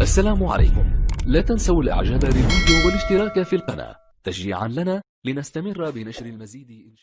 السلام عليكم. لا تنسوا الاعجاب بالفيديو والاشتراك في القناة. تشجيعا لنا لنستمر بنشر المزيد.